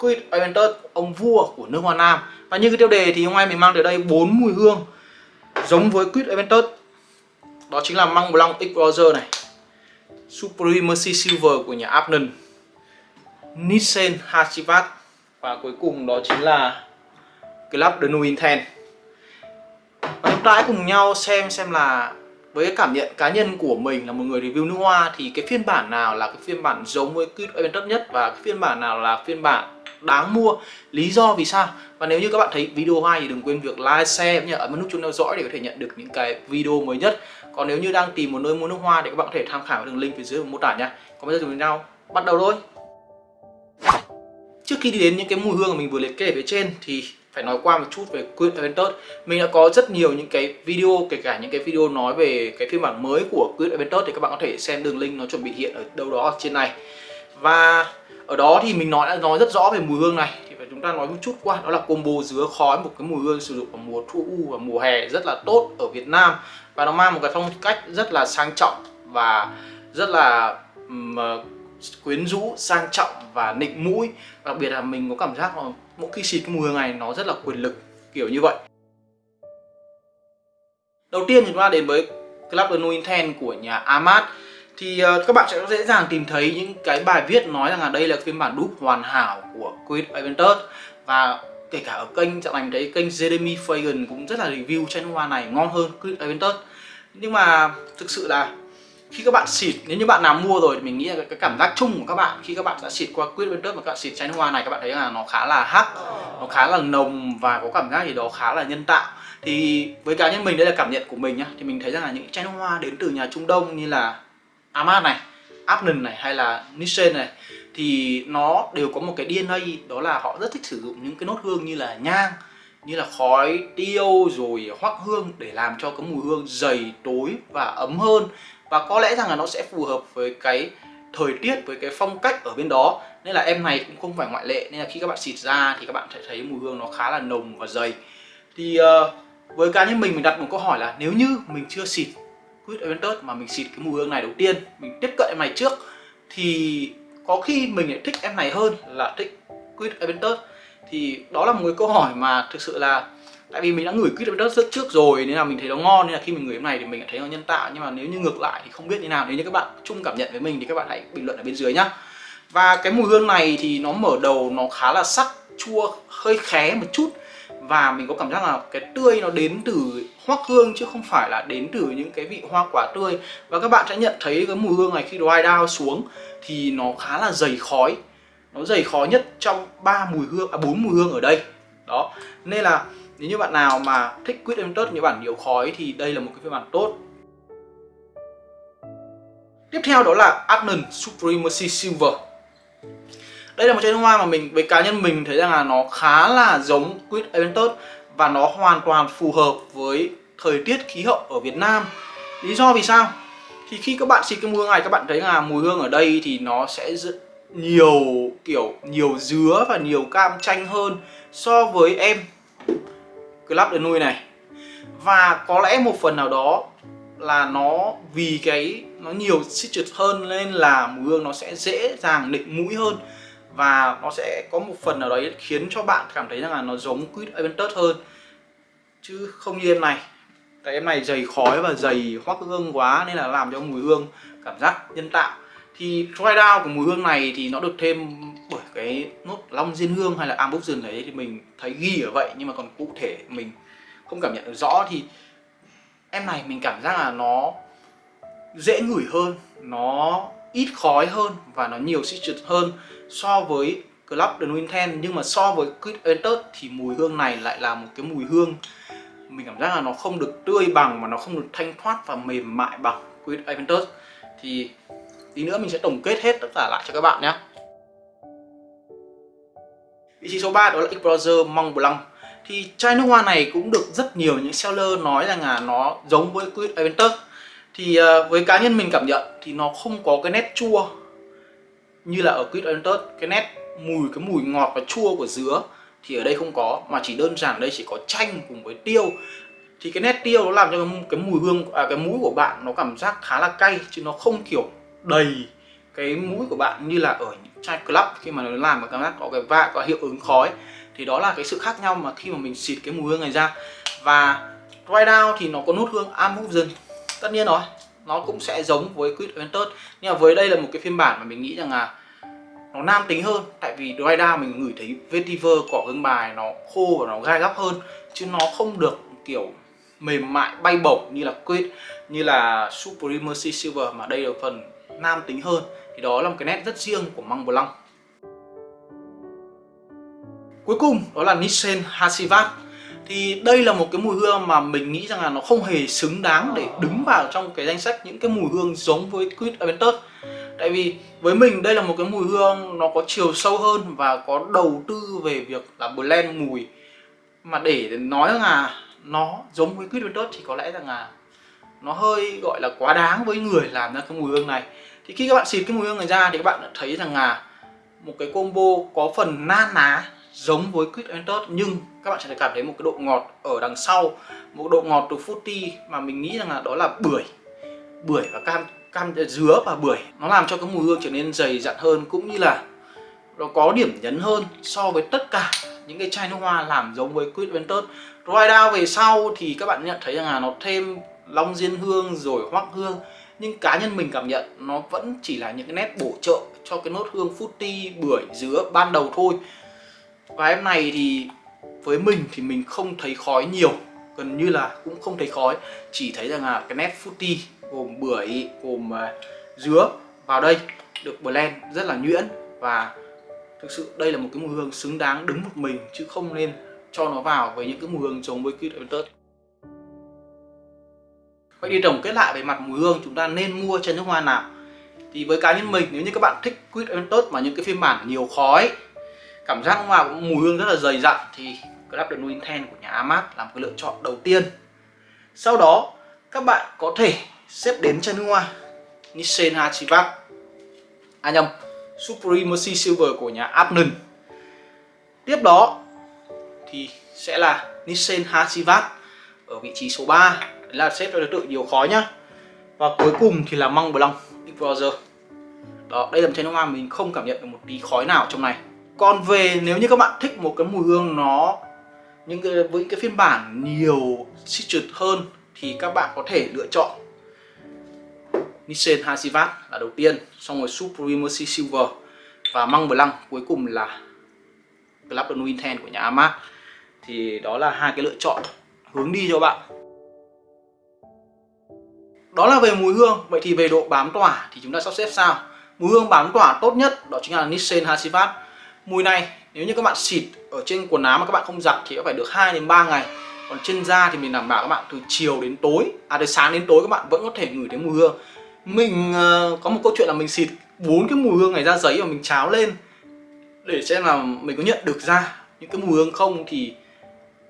Quid Aventus ông vua của nước Hoa Nam. Và như cái tiêu đề thì hôm nay mình mang tới đây bốn mùi hương giống với Quid Aventus đó chính là Măng Blanc X Roger này. Supremacy Silver của nhà Abnon Nissan Hachivat và cuối cùng đó chính là Club de Nuit Ten và chúng ta hãy cùng nhau xem xem là với cái cảm nhận cá nhân của mình là một người review nước hoa thì cái phiên bản nào là cái phiên bản giống với Quid Aventus nhất và cái phiên bản nào là phiên bản đáng mua. Lý do vì sao? Và nếu như các bạn thấy video hay thì đừng quên việc like share nhớ ấn nút chuông theo dõi để có thể nhận được những cái video mới nhất. Còn nếu như đang tìm một nơi mua nước hoa thì các bạn có thể tham khảo đường link phía dưới mô tả nha còn bây giờ chúng nhau bắt đầu thôi. Trước khi đi đến những cái mùi hương mà mình vừa liệt kê ở phía trên thì phải nói qua một chút về Queen Aventus Mình đã có rất nhiều những cái video, kể cả những cái video nói về cái phiên bản mới của Queen Aventus Thì các bạn có thể xem đường link nó chuẩn bị hiện ở đâu đó ở trên này. Và ở đó thì mình nói đã nói rất rõ về mùi hương này. Thì phải chúng ta nói một chút qua, đó là combo dứa khói Một cái mùi hương sử dụng vào mùa thu u và mùa hè rất là tốt ở Việt Nam. Và nó mang một cái phong cách rất là sang trọng và rất là um, quyến rũ, sang trọng và nịnh mũi. Đặc biệt là mình có cảm giác là mỗi khi xịt cái mùi hương này nó rất là quyền lực kiểu như vậy. Đầu tiên chúng ta đến với Club de Nuit của nhà Amat thì uh, các bạn sẽ dễ dàng tìm thấy những cái bài viết nói rằng là đây là phiên bản đúc hoàn hảo của Quid Aventus và kể cả ở kênh dạo này mình thấy kênh Jeremy Fagan cũng rất là review chai hoa này ngon hơn Quid Aventus nhưng mà thực sự là khi các bạn xịt nếu như bạn nào mua rồi thì mình nghĩ là cái cảm giác chung của các bạn khi các bạn đã xịt qua Quid Aventus mà các bạn xịt chai hoa này các bạn thấy là nó khá là hắc nó khá là nồng và có cảm giác gì đó khá là nhân tạo. Thì với cá nhân mình đây là cảm nhận của mình nhá. Thì mình thấy rằng là những chai hoa đến từ nhà Trung Đông như là Amat này, Abnon này hay là Nissen này thì nó đều có một cái DNA đó là họ rất thích sử dụng những cái nốt hương như là nhang như là khói tiêu rồi hoắc hương để làm cho cái mùi hương dày tối và ấm hơn. Và có lẽ rằng là nó sẽ phù hợp với cái thời tiết với cái phong cách ở bên đó. Nên là em này cũng không phải ngoại lệ nên là khi các bạn xịt ra thì các bạn sẽ thấy mùi hương nó khá là nồng và dày. Thì uh, với cá nhân mình mình đặt một câu hỏi là nếu như mình chưa xịt Quid Aventus mà mình xịt cái mùi hương này đầu tiên, mình tiếp cận em này trước, thì có khi mình lại thích em này hơn là thích Quid Aventus. Thì đó là một cái câu hỏi mà thực sự là tại vì mình đã ngửi Quid Aventus rất trước rồi, nên là mình thấy nó ngon, nên là khi mình ngửi em này thì mình thấy nó nhân tạo. Nhưng mà nếu như ngược lại thì không biết như nào, nếu như các bạn chung cảm nhận với mình thì các bạn hãy bình luận ở bên dưới nhá. Và cái mùi hương này thì nó mở đầu nó khá là sắc, chua, hơi khé một chút và mình có cảm giác là cái tươi nó đến từ hoắc hương chứ không phải là đến từ những cái vị hoa quả tươi. Và các bạn sẽ nhận thấy cái mùi hương này khi dry down xuống thì nó khá là dày khói. Nó dày khói nhất trong ba mùi hương à bốn mùi hương ở đây. Đó. Nên là nếu như bạn nào mà thích quýt em tớt như bản nhiều khói thì đây là một cái phiên bản tốt. Tiếp theo đó là Adnan Supremacy Silver đây là một chai nước hoa mà mình, với cá nhân mình thấy rằng là nó khá là giống quýt Aventus và nó hoàn toàn phù hợp với thời tiết khí hậu ở Việt Nam. Lý do vì sao? Thì khi các bạn xịt cái mùi hương này, các bạn thấy là mùi hương ở đây thì nó sẽ nhiều, kiểu, nhiều dứa và nhiều cam chanh hơn so với em. Club de nuôi này. Và có lẽ một phần nào đó là nó, vì cái, nó nhiều citrus hơn nên là mùi hương nó sẽ dễ dàng nịnh mũi hơn và nó sẽ có một phần nào đấy khiến cho bạn cảm thấy rằng là nó giống quýt Aventus hơn. Chứ không như em này. Tại em này dày khói và dày hoắc hương quá nên là làm cho mùi hương, cảm giác nhân tạo. Thì dry down của mùi hương này thì nó được thêm bởi cái nốt long diên hương hay là ambution đấy thì mình thấy ghi ở vậy. Nhưng mà còn cụ thể mình không cảm nhận được rõ thì em này mình cảm giác là nó dễ ngửi hơn, nó ít khói hơn và nó nhiều citrus hơn so với Club de Nuit nhưng mà so với Quid Enter thì mùi hương này lại là một cái mùi hương. Mình cảm giác là nó không được tươi bằng mà nó không được thanh thoát và mềm mại bằng Quid Aventus thì tí nữa mình sẽ tổng kết hết tất cả lại cho các bạn nhé. Vị trí số 3 đó là X Brother Mont Blanc. Thì chai nước hoa này cũng được rất nhiều những seller nói rằng là nó giống với Quid Aventus thì ờ, với cá nhân mình cảm nhận thì nó không có cái nét chua như là ở quýt Aventus cái nét mùi cái mùi ngọt và chua của dứa thì ở đây không có mà chỉ đơn giản đây chỉ có chanh cùng với tiêu. Thì cái nét tiêu nó làm cho cái mùi hương à, cái mũi của bạn nó cảm giác khá là cay chứ nó không kiểu đầy cái mũi của bạn như là ở chai club khi mà nó làm cảm giác có cái vạ có hiệu ứng khói. Thì đó là cái sự khác nhau mà khi mà mình xịt cái mùi hương này ra. Và dry down thì nó có nốt hương Amusen tất nhiên rồi nó cũng sẽ giống với Quid Aventus nhưng mà với đây là một cái phiên bản mà mình nghĩ rằng là nó nam tính hơn. Tại vì dry mình ngửi thấy vetiver cỏ hương bài nó khô và nó gai góc hơn. Chứ nó không được kiểu mềm mại, bay bổng như là Quid, như là Supremacy Silver mà đây là phần nam tính hơn. Thì đó là một cái nét rất riêng của măng Blanc. Cuối cùng, đó là Nissan Hasivat thì đây là một cái mùi hương mà mình nghĩ rằng là nó không hề xứng đáng để đứng vào trong cái danh sách những cái mùi hương giống với Quid Aventus tại vì với mình đây là một cái mùi hương nó có chiều sâu hơn và có đầu tư về việc là blend mùi. Mà để nói là nó giống với Quid Aventus thì có lẽ rằng là nó hơi gọi là quá đáng với người làm ra cái mùi hương này. Thì khi các bạn xịt cái mùi hương này ra thì các bạn thấy rằng là một cái combo có phần na ná giống với Quid Aventus nhưng các bạn sẽ cảm thấy một cái độ ngọt ở đằng sau, một độ ngọt từ fruity mà mình nghĩ rằng là đó là bưởi. Bưởi và cam cam ờ, dứa và bưởi. Nó làm cho cái mùi hương trở nên dày dặn hơn, cũng như là nó có điểm nhấn hơn so với tất cả những cái chai nước hoa làm giống với Quid Aventus Dry Down về sau thì các bạn nhận thấy rằng là nó thêm long diên hương rồi hoắc hương, nhưng cá nhân mình cảm nhận nó vẫn chỉ là những cái nét bổ trợ cho cái nốt hương fruity, bưởi, dứa ban đầu thôi và em này thì với mình thì mình không thấy khói nhiều, gần như là cũng không thấy khói. Chỉ thấy rằng là cái nét fruity gồm bưởi, gồm à, dứa vào đây được blend rất là nhuyễn và thực sự đây là một cái mùi hương xứng đáng đứng một mình chứ không nên cho nó vào với những cái mùi hương giống với Quid Aventus Vậy thì tổng kết lại về mặt mùi hương chúng ta nên mua chân nước hoa nào? Thì với cá nhân mình, nếu như các bạn thích Quid Aventus mà những cái phiên bản nhiều khói cảm giác mà mùi hương rất là dày dặn thì Club de Nuit Ten của nhà Amat là một cái lựa chọn đầu tiên. Sau đó, các bạn có thể xếp đến chân hoa, Nissan Hachivac à nhầm Supremacy Silver của nhà Abnon tiếp đó thì sẽ là Nissan Hachivac ở vị trí số 3 Đấy là xếp cho đối tượng nhiều khói nhá. Và cuối cùng thì là măng Blanc Big Brother. Đó, đây là một chai nước hoa mình không cảm nhận được một tí khói nào trong này còn về nếu như các bạn thích một cái mùi hương nó, những cái, với cái phiên bản nhiều citrus hơn thì các bạn có thể lựa chọn nissan Hasivat là đầu tiên, xong rồi Supremacy Silver và Mont Blanc cuối cùng là Club de Nuit Ten của nhà Amat thì đó là hai cái lựa chọn hướng đi cho bạn. Đó là về mùi hương. Vậy thì về độ bám tỏa thì chúng ta sắp xếp sao? Mùi hương bám tỏa tốt nhất đó chính là nissan Hasivat mùi này nếu như các bạn xịt ở trên quần áo mà các bạn không giặt thì phải được 2 đến 3 ngày. Còn trên da thì mình đảm bảo các bạn từ chiều đến tối à từ sáng đến tối các bạn vẫn có thể ngửi thấy mùi hương. Mình uh, có một câu chuyện là mình xịt bốn cái mùi hương này ra giấy và mình cháo lên để xem là mình có nhận được ra những cái mùi hương không. Thì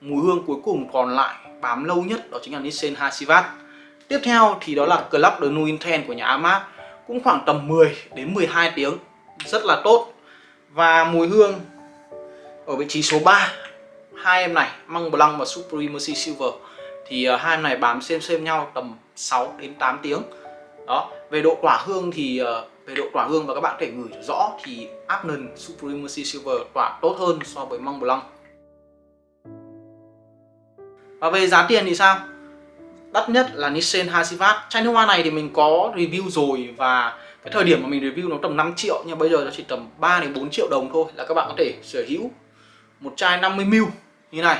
mùi hương cuối cùng còn lại bám lâu nhất đó chính là nissan Hasivat tiếp theo thì đó là Club de Nuinten của nhà Amat cũng khoảng tầm 10 đến 12 tiếng rất là tốt và mùi hương ở vị trí số 3 hai em này Măng Blanc và Supremacy Silver. Thì uh, hai em này bám xem xem nhau tầm 6 đến 8 tiếng. Đó về độ tỏa hương thì uh, về độ tỏa hương và các bạn có thể ngửi rõ thì Abnon Supremacy Silver tỏa tốt hơn so với Măng Blanc. Và về giá tiền thì sao? Đắt nhất là Nissen Hasivat. Chai nước hoa này thì mình có review rồi và cái thời điểm mà mình review nó tầm 5 triệu nhưng bây giờ nó chỉ tầm 3 đến 4 triệu đồng thôi là các bạn có thể sở hữu một chai 50ml như này.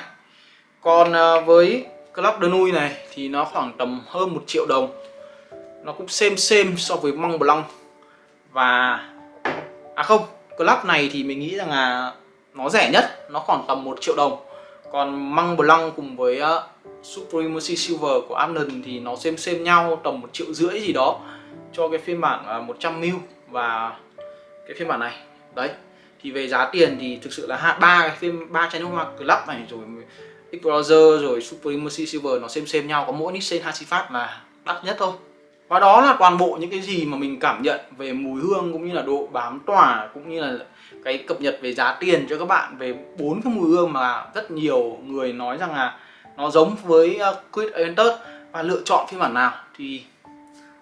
Còn à, với Club de Nui này thì nó khoảng tầm hơn 1 triệu đồng. Nó cũng xem xem so với Mont Blanc. Và à không Club này thì mình nghĩ rằng là nó rẻ nhất nó khoảng tầm 1 triệu đồng. Còn Mont Blanc cùng với uh, Supremacy Silver của Amnon thì nó xem xem nhau tầm một triệu rưỡi gì đó cho cái phiên bản à, 100ml và cái phiên bản này. Đấy, thì về giá tiền thì thực sự là ba cái phim ba chai nước hoa club này, rồi explorer rồi Supremacy Silver nó xem xem nhau, có mỗi Nixon Hachifat là đắt nhất thôi. Và đó là toàn bộ những cái gì mà mình cảm nhận về mùi hương cũng như là độ bám tỏa cũng như là cái cập nhật về giá tiền cho các bạn, về bốn cái mùi hương mà rất nhiều người nói rằng là nó giống với à, Quid Aventus và lựa chọn phiên bản nào thì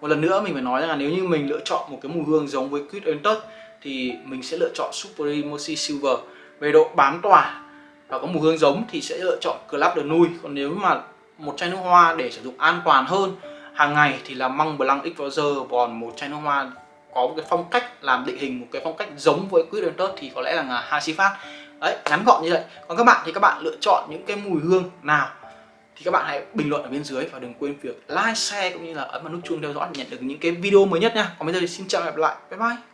một lần nữa mình phải nói rằng là nếu như mình lựa chọn một cái mùi hương giống với Quid Aventus thì mình sẽ lựa chọn Supremacy Silver. Về độ bám tỏa và có mùi hương giống thì sẽ lựa chọn Club de Nuit còn nếu mà một chai nước hoa để sử dụng an toàn hơn, hàng ngày thì là Măng Blanc Exposure còn một chai nước hoa có một cái phong cách làm định hình một cái phong cách giống với Quid Ventus thì có lẽ là Hasifat đấy, ngắn gọn như vậy. Còn các bạn thì các bạn lựa chọn những cái mùi hương nào thì các bạn hãy bình luận ở bên dưới và đừng quên việc like, share cũng như là ấn vào nút chuông theo dõi để nhận được những cái video mới nhất nha. Còn bây giờ thì xin chào và hẹn gặp lại. Bye bye.